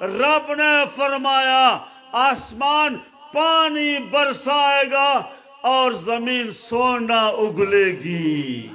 رب نے فرمایا، آسمان پانی برسائے گا اور زمین سونا اگلے گی۔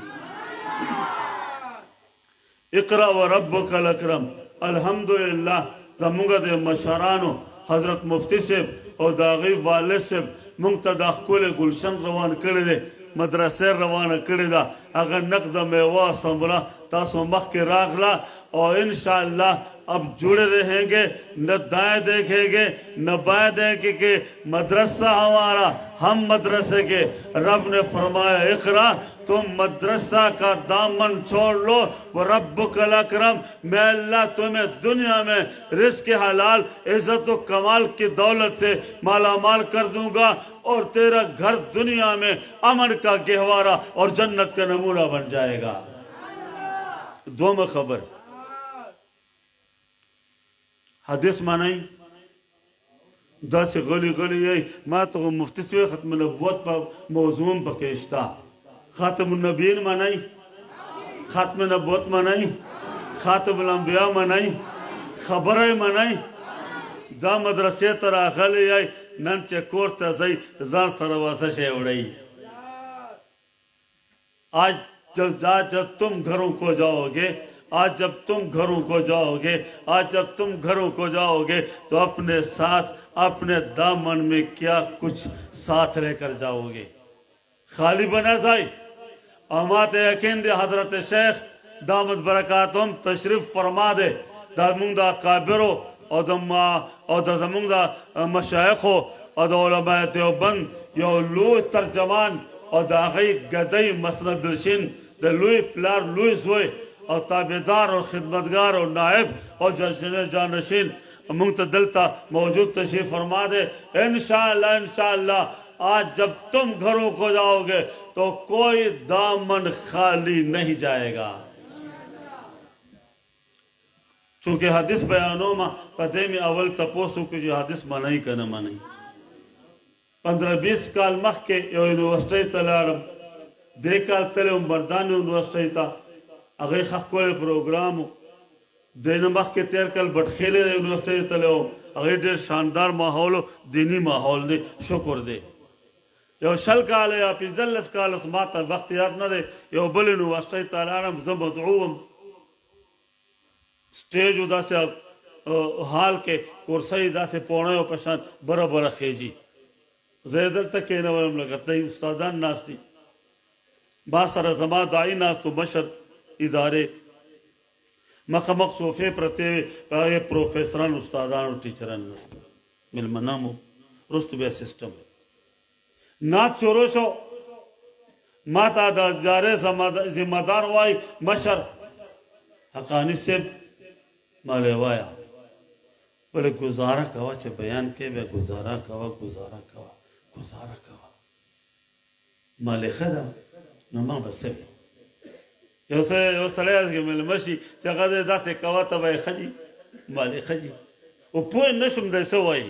اقرأ و ربک الاکرم الحمدللہ زمونږ د مشرانو حضرت مفتی صیب او د هغوی والد صیب مونږ ته دا ښکلی ګلشن روان کړی دی، مدرسه روانه کړې ده، هغه نقد میوه او ثمره تاسو مخکې راغله او انشاءالله اب جڑے رہیں گے نہ دائیں دیکھیں گے نہ بائیں دیکھیں گے مدرسہ ہمارا ہم مدرسے کے رب نے فرمایا اقرا تم مدرسہ کا دامن چھوڑ لو وہ رب اکرم میں اللہ تمہیں دنیا میں رزق حلال عزت و کمال کی دولت سے مالا مال کر دوں گا اور تیرا گھر دنیا میں امن کا گہوارہ اور جنت کا نمونہ بن جائے گا دو میں ہے حدیث منئ داسې غلي غلي یئ ماته خو مفتي صیب ختم النبوت په موضوع هم پکې شته خاتم النبیین منئ ختم نبوت منئ خاتم الانبیاء منئ خبره یې منئ دا مدرسې ته راغلي یئ نن چې کور ته ځئ ځان سره وازه شی وړئ आज जब जा जब तुम घरों को जाओगे آج جب تم گھروں کو جاؤ گے آج جب تم گھروں کو جاؤ گے تو اپنے ساتھ اپنے دامن میں کیا کچھ ساتھ رہ کر جاؤ گے خالی بنا سائی امات یقین دے حضرت شیخ دامت برکات هم تشریف فرما دی دزمونږ د اکابرو او د او دزمونږ د مشایخو او د علماء دیوبند یو لوی ترجمان او د هغی ګدی مسند نشین د لوی پلار لوی زوی او تابعدار او خدمتګار او نائب او جانشین مونږ ته دلته موجود تشریف فرما دی انشاءالله انشاءالله آج جب تم گھروں کو جاؤ گے تو کوئی دامن خالی نهی جائے گا چونکه حدیث بیانومه په دې مې اول تپوس وکړو چې حدیث منئ که نه منئ. پندره بیست کال مخکې یوه یونیورسټۍ ته لاړم دې کال تللی وم بردان یونیورسټۍ ته هغې ښه ښکلی پروګرام و دې نه مخکې تیر کال بټخیلې یونیورسټۍ ته تللی وم هغې ډیر شاندار ماحول و دینی ماحول دی شکر دی یو شل کاله یا پنځلس کاله اوس ماته وخت یاد نه دی یو بل یونیورسټۍ ته لاړم زه مدعو وم سټیج و داسې حال کې کورسۍ داسې پوڼیو په شان بره بره خېژي. زه یې دلته کېنولم لکه تهی استادان ناست دي. ما سره زما داعي ناست و، مشر ادارې. مخامخ صوفې پرتې وې، په هغې پروفیسران، استادان او ټیچران ناست و. مېلمانه هم وو، وروسته بیا سیسټم. نعت شروع شو، ما ته د ادارې ذمه دار وايي، مشر حقاني صیب ما له وایه، بله ګوزاره کوه چې بیان کوې بیا ګوزاره کوه، ګوزاره کوه، ګوزاره کوه. ما له ښه ده نو ما به څه وي؟ یو څه یو سړی هسې مېلمه شي چې هغه دې داسې کوه ته به یې ښه دي؟ ما له ښه دي؟ او پوه نه شوم دی څه وايي؟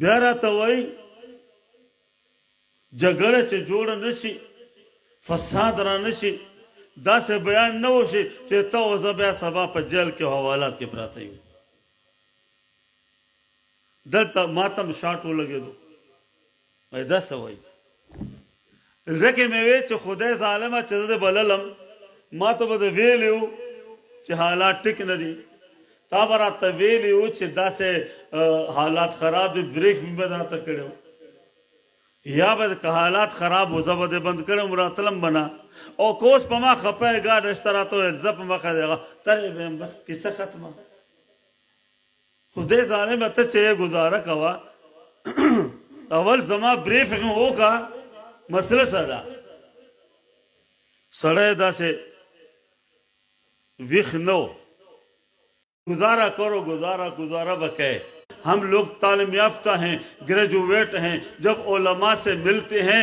بیا راته وایي جګړه چې جوړه نه شي، فساد را نه شي، داسې بیان نه وشي چې ته او زه بیا سبا په جیل کې او حوالات کې پراته یو. دلته ماته هم شاټ ولګېدو. دا څه وايي؟ ځکه مې وې چې خدای ظالمه چې زه دې بللم ما ته به دې ویلي و چې حالات ټیک نه دي، تا به راته ویلي و چې داسې حالات خراب دي بریف مې به درته کړی و یا به که حالات خراب و زه به دې بند کړی وم راتلم به نه او که اوس په ما خپه یې ګاډه شته راته وویل ځه په مخه دې هغه تللی به یم بس کیسه ختمه. خدای ظالم ته چې گزاره کوا اول زما بریف هو کا مسله سره سړی داسې ویخ نو گزارا کرو گزارا گزارا بکے ہم لوگ تعلیم یافتہ ہیں گریجویٹ ہیں جب علماء سے ملتے ہیں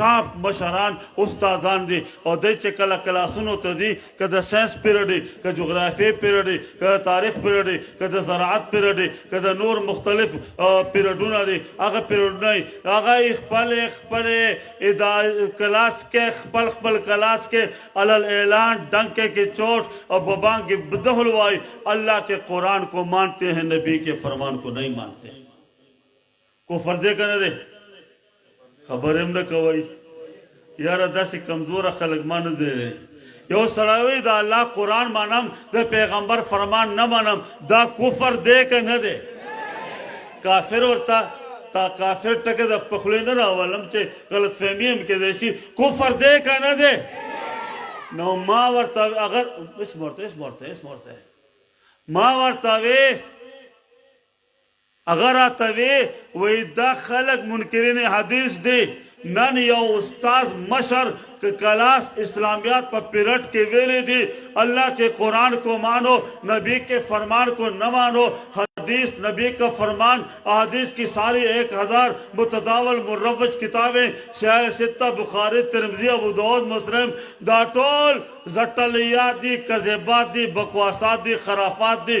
ټاپ مشران استادان دي او دوی چې کله کلاسونو ته ځي که د ساینس پیرډ وي، که جغرافیې پیرډ وي، که د تاریخ پیرډ وي، که د زراعت پیرډ وي، که د نور مختلف پیرډونه دي هغه پیرډونه وي هغه یې خپلې خپلې ادا کلاس کې خپل خپل کلاس کې علی الاعلان ډنکې کې چوټ او په بانګ کې بدهل وايي الله کې قرآن کو مانتې هې نبي کې فرمان کو نهي مانتې هې. کفر دی کنه دی خبرې هم نه کوئ یاره داسې کمزوره خلک ما نه دی لیدلي یو سړی وایي د الله قرآن منم د پیغمبر فرمان نه منم دا کفر دی که نه دی کافر ورته تا کافر ټکی د پخلې نه راولم چې غلط فهمي هم کېدای شي کفر دی که نه دی نو ما ورته هغه اس مرته اس مرته اس مرته ما ورته وی هغه راته وې وائي دا خلق منکرين حديث دې نن يو استاذ مشر که کلاس اسلاميات په پيرټ کې ويلې دې الله کې قران کو مانو نبي کې فرمان کو نه مانو حديث نبي کا فرمان احاديث کې ساري ايک هزار متداول مروج کتابې سياه سته بخاري ترمذي ابو داود مسلم دا ټول زټليات دي کذبات دي بکواسات دي خرافات دي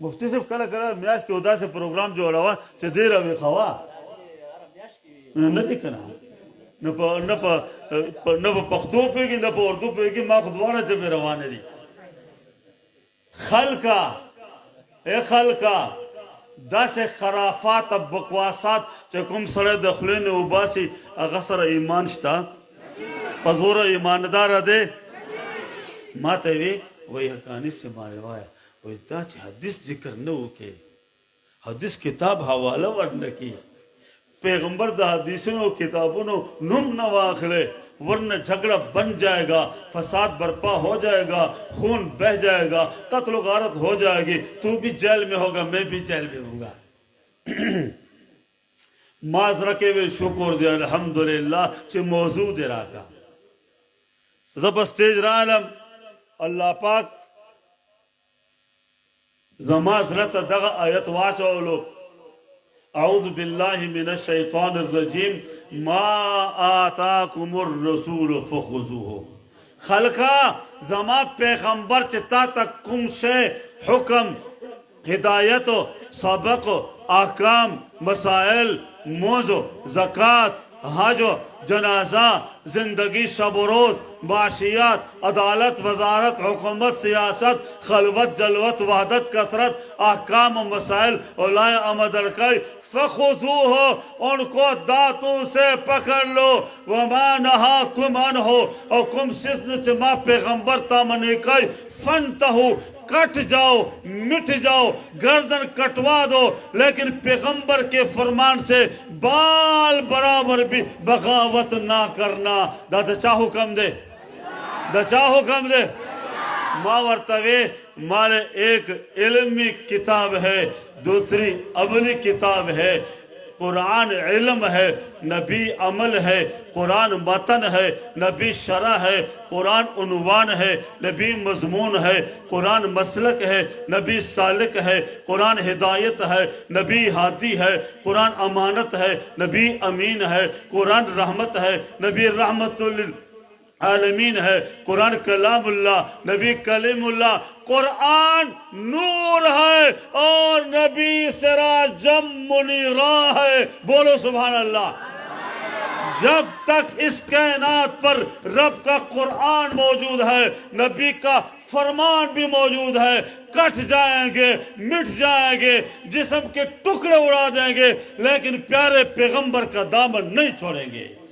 مفتي صاحب کله کله میاشت کې داسې پروګرام جوړوه چې دې راوي خوا نه دي کنه نه په نه په نه په پښتو پیږي نه په اردو پیږي ما خدوانه چې به روان دي خلکا اے خلکا داسې خرافات او بکواسات چې کوم سره د خلینو وباسي هغه سره ایمان شته په زور ایماندار دی ماته وی وای حقانی سے ما روایت وای دا چې حدیث ذکر نه وکي حدیث کتاب حواله ورنه کی پیغمبر د حدیثونو کتابونو نوم نه واخلې ورنه جھگڑا بن جائے گا فساد برپا ہو جائے گا خون بہ جائے گا قتل و غارت ہو جائے گی تو بھی جیل میں ہوگا میں بھی جیل میں ہوں گا ما سره کې وې شکر دې الحمدلله چې موضوع دې راکړه زه په سټیج رالم الله پاک زما زړه ته دغه آیت واچولو اعوذ بالله من الشیطان الرجیم ما آتاکم الرسول فخذوه خلقا زما پیغمبر چې تا ته کوم شی حکم هدایت، سبق، احکام، مسائل، مونځ، زکات، حج، جنازه، زندګي، شب و روز، معاشیات، عدالت، وزارت، حکومت، سیاست، خلوت، جلوت، وحدت، کثرت، احکام، مسائل، علای امدلکای، فخذوه ان کو داتو سه پکړ لو وما نهاکم عنه او کوم سیز نه چې ما پیغمبر تا منې کای فنتهو کټ جاو مټ جاو ګردن کټوا دو لیکن پیغمبر کې فرمان سه بال برابر بی بغاوت نا کرنا دا د چا حکم ده د چا حکم ده ما ورته وی مارے ایک علمی کتاب ہے دوسری اپنی کتاب ہے قرآن علم ہے نبی عمل ہے قرآن متن ہے نبی شرح ہے قرآن عنوان ہے نبی مضمون ہے قرآن مسلک ہے نبی سالک ہے قرآن ہدایت ہے نبی حادی ہے قرآن امانت ہے نبی امین ہے قرآن رحمت ہے نبی رحمت اللہ عالمین ہے قرآن کلام اللہ نبی کلیم اللہ قرآن نور ہے اور نبی سرا جمنی را ہے بولو سبحان اللہ جب تک اس کائنات پر رب کا قرآن موجود ہے نبی کا فرمان بھی موجود ہے کٹ جائیں گے مٹ جائیں گے جسم کے ٹکڑے اڑا دیں گے لیکن پیارے پیغمبر کا دامن نہیں چھوڑیں گے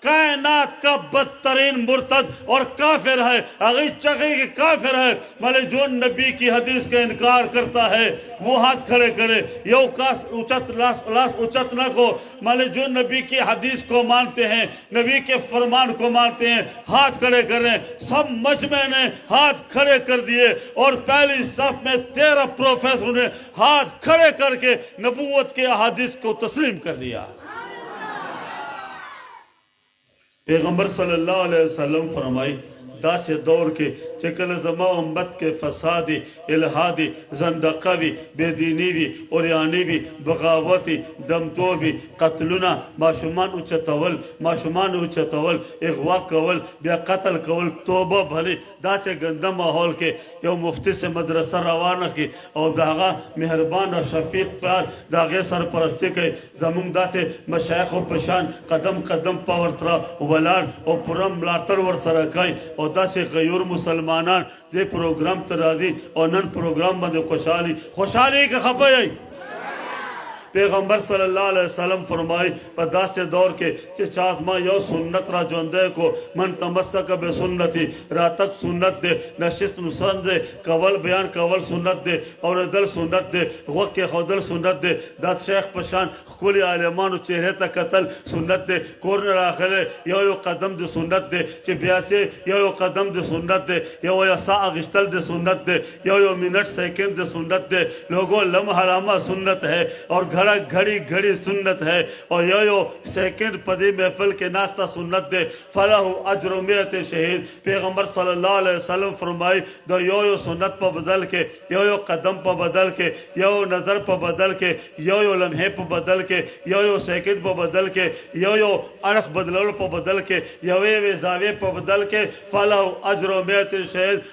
کائنات کا بدترین مرتد اور کافر ہے چکے کہ کافر ہے ملے جو نبی کی حدیث کا انکار کرتا ہے وہ ہاتھ کھڑے کرے یو کاس اچت اچتنا کو ملے جو نبی کی حدیث کو مانتے ہیں نبی کے فرمان کو مانتے ہیں ہاتھ کھڑے کریں سب مجمع نے ہاتھ کھڑے کر دیے اور پہلی صف میں تیرہ پروفیسر نے ہاتھ کھڑے کر کے نبوت کے حدیث کو تسلیم کر لیا پیغمبر صلی الله علیه وسلم فرمائی داسې دور کې چې کله زما امت کې فساد الحاد زندقه وي بې دیني وي اوریاني وي بغاوت ډمتوب قتلونه ماشومان اوچتول ماشومان اوچتول اغوا کول بیا قتل کول توبه بنه داسې ګنده ماحول کې یو مفتي صیب مدرسه روانه کړي او د هغه مهربان او شفیق پلار د هغې سرپرستي کوي، زموږ داسې مشایخو په شان قدم قدم په ورسره ولاړ او پوره ملاتړ ورسره کوي او داسې غیور مسلمانان دې پروګرام ته راځي او نن پروګرام باندې خوشحال یي، خوشحال یئ که خپه یئ؟ پيغمبر صلی الله عليه وسلم فرمايي، په داسې دور کې چې چا زما يو سنت را ژوندی کړو، من تمسک بسنتي، راتګ سنت دی، نشست سنت دی، کول بيان کول سنت دی، اورېدل سنت دی، غوږ کېښودل سنت دی، دشيخ په شان ښکلي عالمانو چهرې ته کتل سنت دی، کور نه راغلی يو يو قدم دې سنت دی، چې بياځې يو يو قدم دې سنت دی، يوه يوه ساه اخيستل دې سنت دی، یو یو منٹ سیکنڈ سنت دے لوگو لمحہ لمحہ سنت ہے اور گھڑا گھڑی گھڑی سنت ہے اور یو یو سیکنڈ پدی محفل کے ناستہ سنت دے فلاح اجر و میت شہید پیغمبر صلی اللہ علیہ وسلم فرمائی دو یو یو سنت پا بدل کے یو یو قدم پا بدل کے یو یو نظر پا بدل کے یو یو لمحے پا بدل کے یو یو سیکنڈ پا بدل کے یو یو اڑخ بدلولو پا بدل کے یوے یوے زاویے پا بدل کے فلاح اجر و میت شہید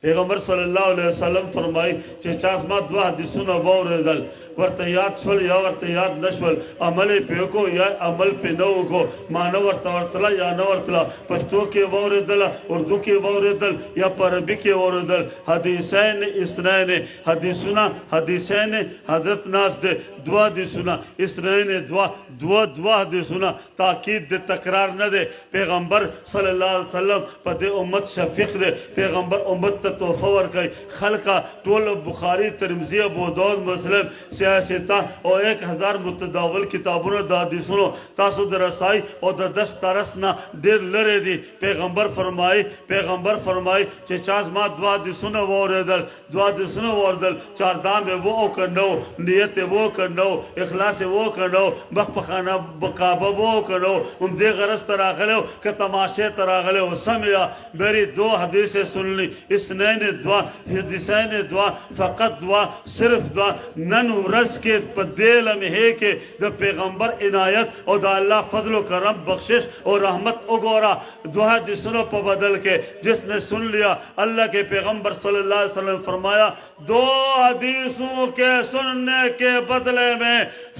پيغمبر صلی الله علیه وسلم فرمايي چې چا زما دوه حدیثونه واورېدل ورته یاد شول یا ورته یاد نشول عمل یې پې وکړو یا عمل پې نه وکړو معنی ورته ورتله یا نه ورتله پښتو کې یې واورېدله اردو کې یې واورېدل یا په عربي کې یې واورېدل حدیثین اثنین حدیثونه حدیثین حضرت ناس دی دوه حدیثونه اثنین دوه دوه دوه حدیثونه تاکید د تکرار نه دی پيغمبر صلی الله عليه وسلم په دې امت شفيق دی پيغمبر امت ته تحفه ورکوي خلقه ټول بخاري ترمذي ابوداود مسلم صحيح سته او ايک هزار متداول کتابونه د حديثونو تاسو د رسائي او د دست ترس نه ډير لرې دي پيغمبر فرمايي پيغمبر فرمايي چې چا زما دوه حديثونه واوريدل دعا د څه نه وردل چار دام به وو او که نه وو نیت یې وو که نه وو اخلاص یې وو که نه وو مخ په خانه کعبه وو او که نه وو همدې غرض ته راغلی وو که تماشې ته راغلی وو سمع میری دو حدیثې سن لی اثنین دعا حدیثین دعا فقط دعا صرف دعا نن ورځ کې په دې لمحې کې د پیغمبر عنایت او د الله فضل و کرم بخشش او رحمت وګوره دو حدیث پا بدل که جس نے سن لیا اللہ کے پیغمبر صلی اللہ علیہ وسلم فرمایا دو حدیثوں کے سننے کے بدلے میں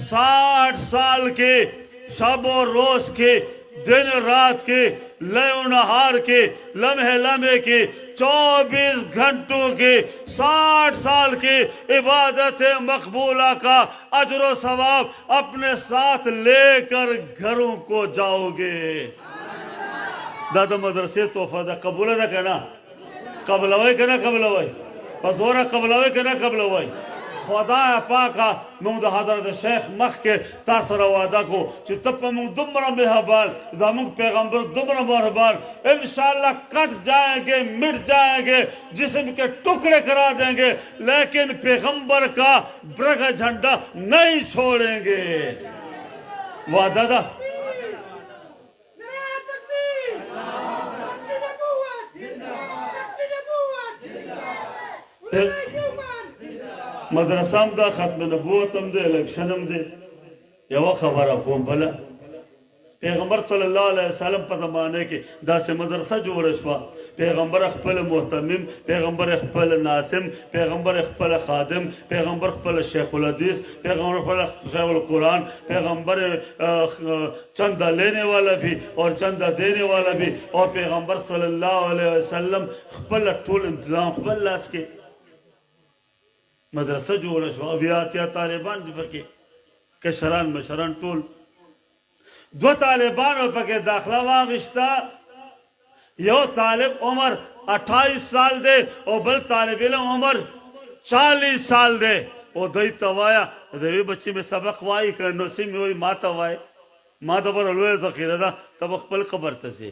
ساٹھ سال کے شب و روز کے دن رات کے نہار کے لمحے لمحے کے چوبیس گھنٹوں کے ساٹھ سال کے عبادت مقبولہ کا اجر و ثواب اپنے ساتھ لے کر گھروں کو جاؤ گے دا د مدرسې تحفه ده قبول ده کنه قبلوي کنه قبلوي په زور قبلوي کنه قبلوي خدا پاکا موږ د حضرت شیخ مخ کې تاسو را وعده کو چې ته په موږ دومره مهربان زموږ پیغمبر دومره مهربان ان شاء الله کټ جائیں گے مٹ جائیں گے جسم کے ٹکڑے کرا دیں گے لیکن پیغمبر کا برغ جھنڈا نہیں چھوڑیں گے وعدہ دا مدرسه هم دا ختم نبوت هم دی الیکشن هم دی یو خبره کوم بل پیغمبر صلی الله علیه وسلم په زمانه کې دا سه مدرسه جوړ شو پیغمبر خپل محتمم پیغمبر خپل ناسم پیغمبر خپل خادم پیغمبر خپل شیخ الحدیث پیغمبر پر صاحب القرآن پیغمبر چندہ لینے والا بھی اور چندہ دینے والا بھی اور پیغمبر صلی اللہ علیہ وسلم خپل ټول انتظام خپل لاس کې مدرسه جوړه شو او بیا اتیا طالبان دي پکې کشران مشران ټول دوه طالبانو پکې داخله واخیسته، یو طالب عمر اټایس سال دی او بل طالب علم عمر چالیس سال دی او دوی ته وایه د یوې بچي مې سبق وایي که نو سې مې وایي ماته وایه ما دپاره لویه ذخیره ده ته به خپل قبر ته ځې.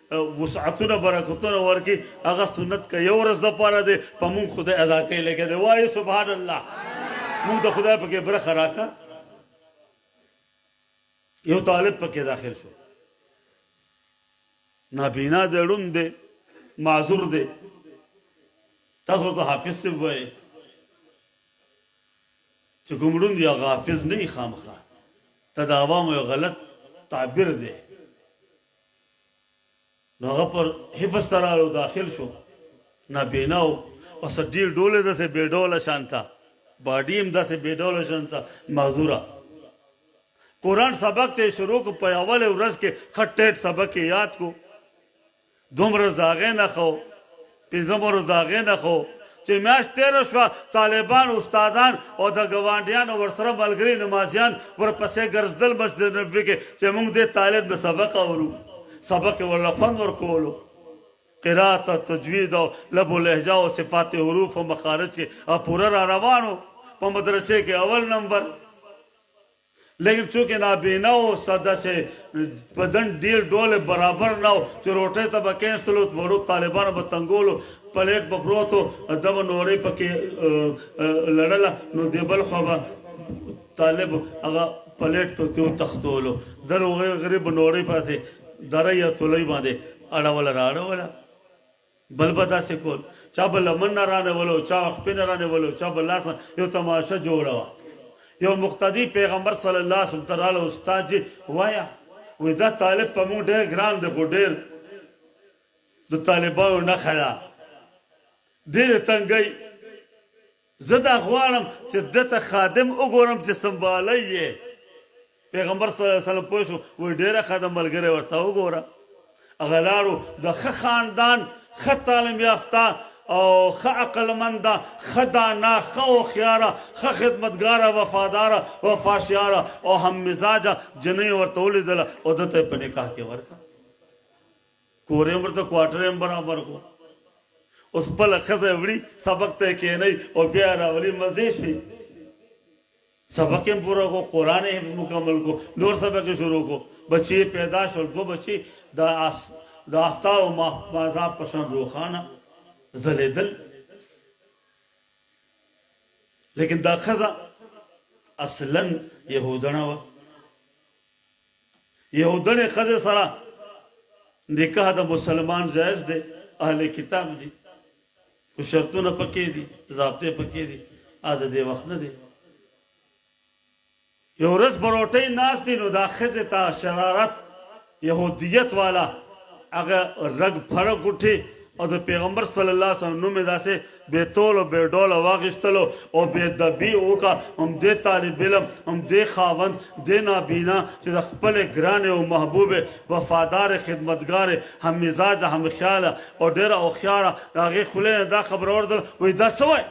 وسعتونه برکتونه ورکړي هغه سنت که یو ورځ د پاره دی په مونږ خدای ادا کوي لګیا دی وایي سبحان الله مونږ ته خدای پکې برخه راکړه یو طالب پکې داخل شو نابینا دی ړوند دی معذور دی تاسو ته حافظ سی وایي چې کوم ړوند یا غافظ نه خامخا ته د عوامو غلط تعبیر دی نو هغه پر حفظ ته راغلو داخل شو نابینا وو اوس ډیر ډول یې داسې بې ډوله شان ته باډي هم داسې بې ډوله شان ته معذوره قرآن سبق ته شروع کو په اوله ورځ کې خټ ټیټ سبق یې یاد کو دومره زاغې نه خو پنځمه ورځ د هغې نه خو چې میاشت تېره شوه، طالبان، استادان او د ګاونډیانو ورسره ملګري نمازیان ورپسې ګرځېدل مسجد نبوي کې چې موږ دې طالب نه سبق اورو، سبق یې ورله خوند ورکولو، قرائت او تجوید او لب و لهجه او صفات حروف او مخارج کې پوره راروان و، په مدرسې کې اول نمبر. لیکن چونکه نابینا و سا داسې بدن ډیر ډوله برابر نه و چې روټۍ ته به کینستل و وړو طالبانو به تنګولو پلیټ به پروت و ده به نورۍ په کې لړله نو دې بل خوا به طالب هغه پلیټ ته تیو تختولو ده روغې غریب نورۍ په داسې درۍ یا تولۍ باندې اړوله رااړوله. بل به داسې کول، چا به لمن نه رانیوله او چا خپې نه رانیوله او چا به لاس نه، یو تماشه جوړه وه. یو مقتدي پیغمبر صلی الله علیه وسلم ته راغله، استاد جي وایه، وایي دا طالب په موږ ډېر ګران دی، خو ډېر د طالبانو نښه ده، ډېرې تنګۍ. زه دا غواړم چې ده ته خادم وګورم چې سنبالی یې پیغمبر صلی الله علیه وسلم پوه شو وایي ډېره ښه ده ملګری ورته وګوره هغه لاړو د ښه خاندان ښه تعلیم یافته او ښه عقلمنده ښه دانا ښه هوښیاره ښه خدمتګاره وفاداره وفاشیاره او هم مزاجه جنۍ ورته ولیدله او ده ته یې په نکاح کې ورکړه کور يې هم ورته کواټر يې هم برابر کړو اوس خپله ښځه يې وړي سبق ته يې کېنوي او بيا يې راولي مزې شوې سبق يې هم پوره کړو قرآن يې حفظ مکمل کړو نور سبق يې شروع کړو بچي يې پيدا شول دوه بچي د آس د آفتاب او ماهتاب په شان روښانه ځلېدل لیکن دا ښځه اصلا یهودنه وه يهودنې ښځې سره نکاح د مسلمان جائز دی اهل کتاب دي خو شرطونه پکې دي ضابطې پکې دي ا د دې وخت نه دي یو ورځ بروټي ناس دي نو دا ښځې ته شرارت يهودیت والا هغه رګ پرګ اٹھي او د پیغمبر صلی الله علیه وسلم نوم داسې بې تولو بې ډوله واغیستلو او بې دبی اوکه همدې طالب علم همدې خاوند دې نابینا چې د خپلې ګرانې او محبوبې وفادارې خدمتګارې هم مزاجه هم خیاله او ډېره هوښیاره د هغې خولې نه دا خبره ووتله وایي دا څه وایې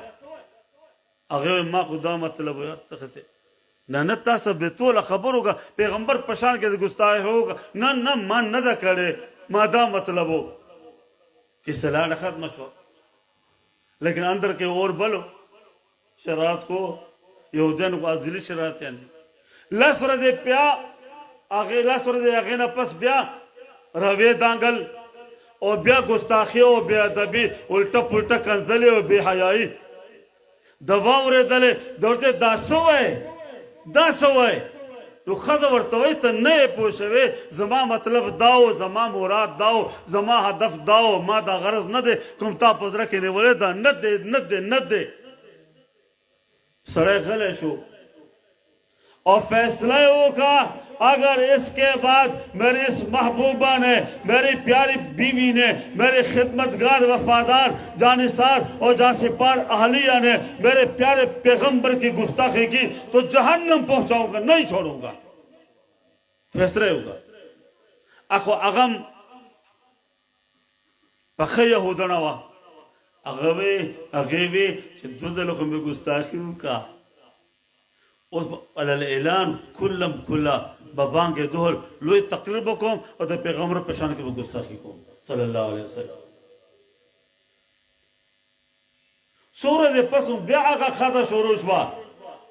هغې وایي ما خو دا مطلب وایي ته خه څه نه نه تا څه بې توله خبرو که پیغمبر په شان کې ګستاهی وکړه نه نه ما نه ده کړې ما دا مطلب وو. کیسه لاړه ختمه شوه لیکن اندر کې اور بل و چې رات کو یو دن کو ازلی شرایط یعنی لس ورځې بیا هغه لس ورځې هغه نه پس بیا روي دانګل او بیا ګستاخی او بیا ادبی الټه پلټه کنځلې او بی حیايي ده واورېدلې ده ورته وې دا څه وايې دا څه وايې نو ښځه ورته وايي ته نه يې پوه شوې زما مطلب دا و زما مراد دا و زما هدف دا و ما دا غرض نه دی کوم تا په زړه کې نيولی دا نه دی نه دی نه دی سړی غلی شو. او فیصله وکړه اگر اس کے بعد میری اس محبوبہ نے میری پیاری بیوی نے میری خدمتگار وفادار جانسار اور جانسپار اہلیہ نے میرے پیارے پیغمبر کی گفتگی کی تو جہنم پہنچاؤں گا نہیں چھوڑوں گا فیصلے ہوگا اخو اغم پخی یہودنا وا اغوی اغیوی چھ دوزے لوگوں میں گستاخی ہوں کا اوس به الاعلان کلم کلا به بانګ دهل لوی تقریر به کوم او د پیغمبر په شان کې به ګستاخی کوم صلی الله علیه وسلم سوره دې پس بیا هغه خاطه شروع شو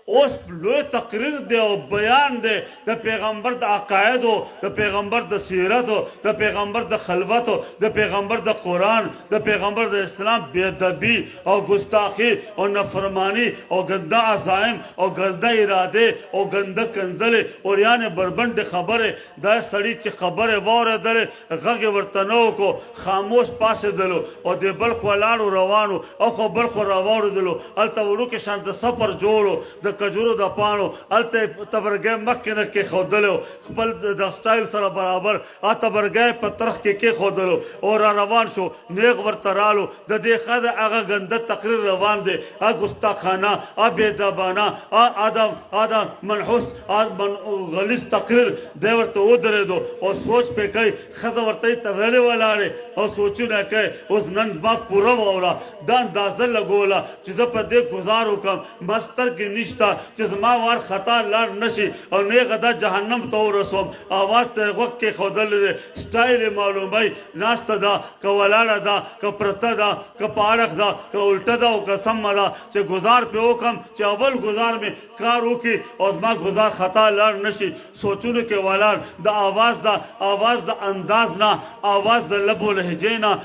اوس لوی تقریر دی او بیان دی د پیغمبر د عقاید او د پیغمبر د سیرت او د پیغمبر د خلوت او د پیغمبر د قران د پیغمبر د اسلام بی ادبی او ګستاخي او نفرماني او ګنده عزایم او ګنده ارادې او ګنده کنځلې اوریانې بربنډې خبرې دا سړي چې خبرې واورېدلې غږ یې ورته نه وکړو خاموش پاسېدلو او دې بل خوا لاړو روانو اخوا بل خوا راواوړېدلو هلته وړوکې شان د سپر جوړ و د کجورو د پاڼو هلته یې تبرګی مخکې نه کېښودلی و خپل د سټایل سره برابر اته برګه يې په ترخ کې کېښودلو او را روان شو، نېغ ورته رالو، د دې ښه ده هغه ګنده تقرير روان دی، اه ګستاخانه، اه بېدابانه، اه ادم، ادم، منحوس، اه من، غليظ تقرير دی ورته ودرېدو او سوچ پرې کوي، ښځه ورته يې ته ولې ولاړې او سوچونه کوې، اوس نن زما پوره واوره، ده اندازه لګوله چې زه په دې ګوزار وکړم، ما سترګې نشته چې زما وار خطا لاړ نه شي او نېغه ده جهنم ته ورسوم، اواز ته یې غوږ کېښودلی دی، سټایل یې معلوموي، ناسته ده، که ولاړه ده، که پرته ده، که په اړخ ده، که الټه ده او که سمه ده، چې ګوزار پرې وکړم، چې اول ګوزار مې کار وکړي او زما ګوزار خطا لاړ نه شي، سوچونو کې ولاړ، د اواز ده، اواز د انداز نه، اواز د لب و لهجې نه،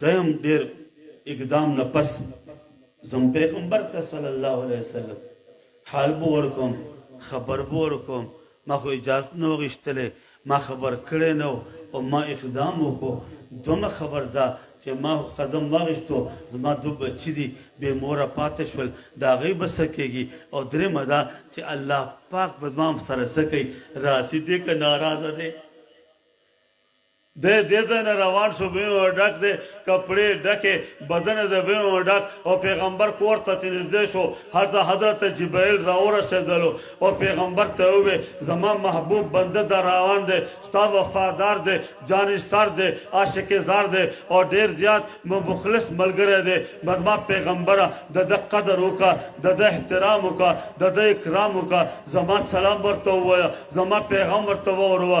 دویم ډیر اقدام نه پس زم پیغمبر ته صلی الله علیه وسلم حال به ورکوم خبر به ورکوم ما خو اجازت نه غشتلی ما خبر کړی نه او ما اقدام وکړو دومه خبر دا چې ما قدم واغشتو زما دو بچی دی بی موره پاتې شول دا غي بس کېږي او درې مدا چې الله پاک بدمام سره سکی راضی دی که ناراضه دی دی دې ځای نه روان شو، وینو نه ډک دی، کپړې یې ډکې، بدن یې د وینو نه ډک او پیغمبر کور ته چې نږدې شو، هلته حضرت جبرائیل راورسېدلو او پیغمبر ته یې ووې، زما محبوب بنده دا روان دی، ستا وفادار دی، جانثار دی، عاشق زار دی او ډېر زیات مخلص ملګری دی، نو زما پیغمبره د ده قدر وکړه، د ده احترام وکړه، د ده اکرام وکړه، زما سلام ورته ووایه، زما پیغام ورته واوروه،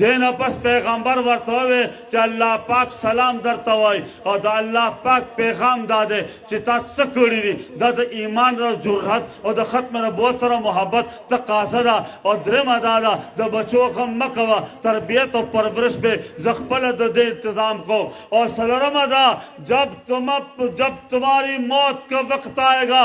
دې نه پس پېغمبر ورته ووې چې الله پاک سلام درته وايي او د الله پاک پېغام دا دی چې تا څه کړي دي، دا د ايمان د جرئت او د ختم نبوت سره محبت تقاضه ده او درېمه دا ده د بچو غم مه کوه تربيت او پرورش به زه خپله د دې انتظام کوم او څلورمه دا جب تمه جب تمهاري موت که وقت آئېګا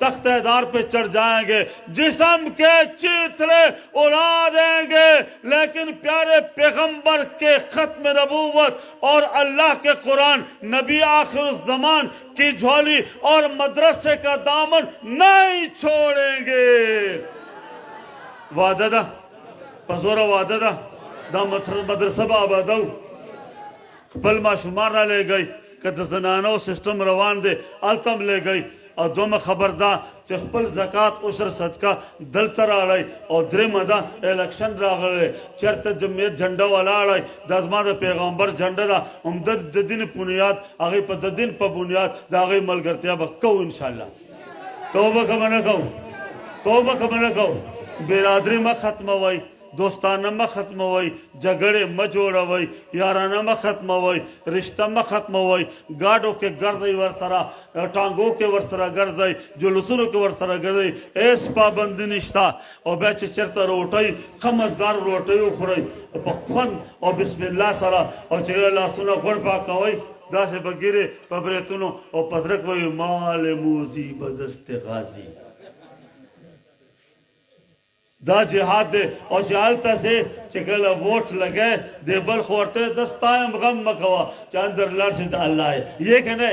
تختہ دار پہ چڑھ جائیں گے جسم کے چیترے اڑا دیں گے لیکن پیارے پیغمبر کے ختم نبوت اور اللہ کے قرآن نبی آخر الزمان کی جھولی اور مدرسے کا دامن نہیں چھوڑیں گے وعدہ دا وعدہ دا دا مدرسه به آبادو خپل ماشومان رالېږئ که د زنانو سیستم روان دی هلته هم لېږئ او دوهمه خبر دا چې خپل زکات عشر صدقه دلته راړئ او درېمه دا الکشن راغلی دی چېرته د میت جنډه ولاړئ دا زما د پیغمبر جنډه ده هم د د دین پنیاد هغه په د دین په بنیاد د هغه ملګرتیا به کوو ان شاء الله کوو به که به نه کوو کوو به که به نه کوو برادري مه ختموئ دوستانه مه ختموئ، جګړې مه جوړوئ، یارانه مه ختموئ، رشته مه ختموئ، ګاډو کې ګرځئ ورسره، ټانګو کې ورسره ګرځئ، جلوسونو کې ورسره ګرځئ، هېڅ پابندي نشته او بیا چې چېرته روټۍ، ښه مزدار روټۍ وخورئ، په خوند او بسم الله سره او چې کله لاسونه غوړ پاکوئ، داسې په ږیرې، په برېتونو او په زړه کې وایئ، مال موذي بدست غازي. دا جهاد دی او چې هلته ځې چې کله ووټ لګی دی بل خو ورته وایې ته ستا یم غم مه کوه چې اندر لاړ شې د الله یې یې که نه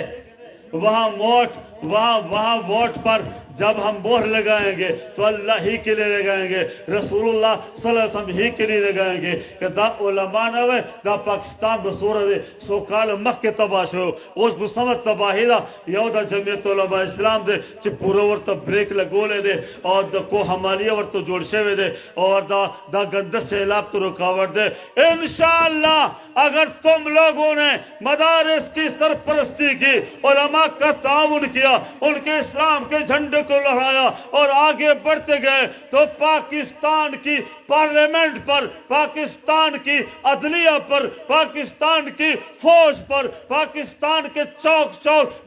وها موټ وها وها ووټ پر جب هم مهر لګاېن ګې تو الله هی کې لې لګاېن ګې رسول الله صلی الله علیه وسلم هی کې لې لګاېن ګې که دا علما نه وای دا پاکستان به سوره دې سو کال مخکې تباه شو اوس خو سمه تباهی دا یو د جمعیت علما اسلام دې چھ پورا ورطا بریک لگو لے دے اور دا کو حمالی ورطا جوڑ شوے دے اور دا دا گندہ سے علاب تو رکاور دے انشاءاللہ اگر تم لوگوں نے مدارس کی سرپرستی کی علماء کا تعاون کیا ان کے اسلام کے جھنڈے تو لڑایا اور آگے بڑھتے گئے تو پاکستان کی پارلیمنٹ پر پاکستان کی عدلیہ پر پاکستان کی فوج پر پاکستان کے چوک چوک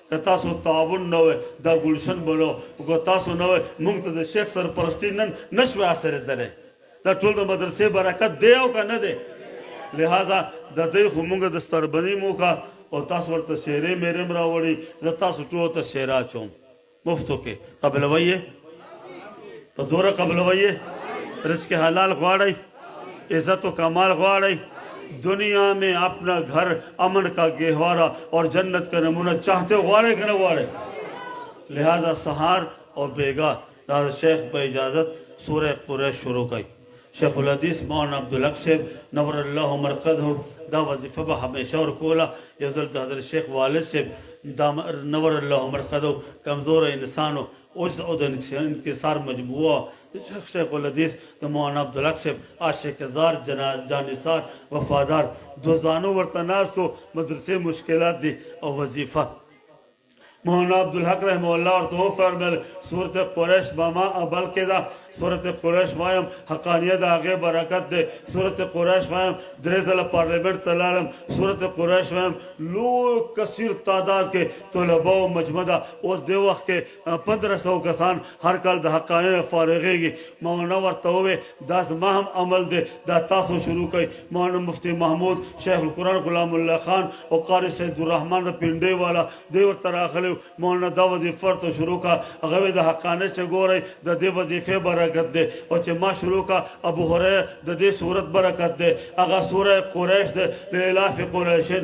که تاسو تعاون نه وای دا ګلشن به نه و او که تاسو نه وای موږ ته د شیخ سرپرستی نن نه شوای حاصلیدلی دا ټول د مدرسې برکت دی او که نه دی لهذا د دی خو موږ د ستربنی هم وکړه او تاسو ورته سیرې میرې هم راوړی زه تاسو ټولو ته سیره اچوم مفتو کې قبلوی یې په زوره قبلوی یې رزق حلال غواړی. عزت و کمال غواړی دنیا میں اپنا گھر امن کا گہوارا اور جنت کا نمونہ چاہتے ہو غواړی کنه غواړی لہذا سہار اور بیگا دا شیخ په اجازت سوره قریش شروع کړي شیخ الحدیث مولانا عبدالحق صاحب نور الله مرقده دا وظیفه به همیشه ور کوله یو ځل د حضرت شیخ والد صاحب دا نور الله مرقده کمزور انسانو اوس او د انکسار مجموعه شیخ الحدیث د مولانا عبدالحق صاحب عاشق زار جانثار وفادار دوزانو ورته ناست و مدرسې مشکلات دي او وظیفه مولانا عبدالحق رحمه الله ورته وفرمایل سورت قریش به ما اول کې ده سورت قریش وایم حقانیه د هغې برکت دی سورت قریش وایم درې ځله پارلیمنټ ته لاړم سورت قریش وایم لوی کثیر تعداد کې طلبه او مجمع ده اوس دې وخت کې پندره سوه کسان هر کال د حقانې نه فارغېږي. مولانا ورته ووې، دا زما هم عمل دې، دا تاسو شروع کړئ. مولانا مفتې محمود، شیخ القرآن غلام الله خان او قاري سید الرحمن د پنډۍ والا دوې ورته راغلې و، مولانا دا وظیفه ورته شروع کړه. هغه وې، د حقانې چې ګورئ، د دې وظیفې برکت دې او چې ما شروع کړه، ابو هریره، د دې سورت برکت دې، هغه سورة قریش دې، لإیلاف قریشن.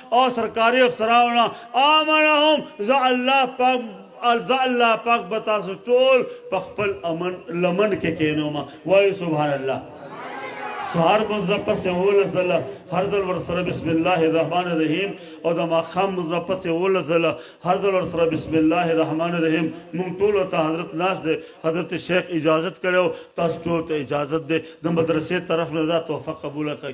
او سرکاري افسرانو نه آمنهم زه الله پاک زه الله پاک به تاسو ټول په خپل امن لمن کې کېنوم وایو سبحان الله سهار مونځ نه پس اولس ځله هر ځل ورسره بسم الله الرحمن الرحیم او د ماښام مونځ نه پس اولس ځله هر ځل ورسره بسم الله الرحمن الرحیم مونږ ټول ته حضرت ناس دی حضرت شیخ اجازت کړو تاسو ټول ته اجازت دی د مدرسې طرف نه دا تحفه قبول کړئ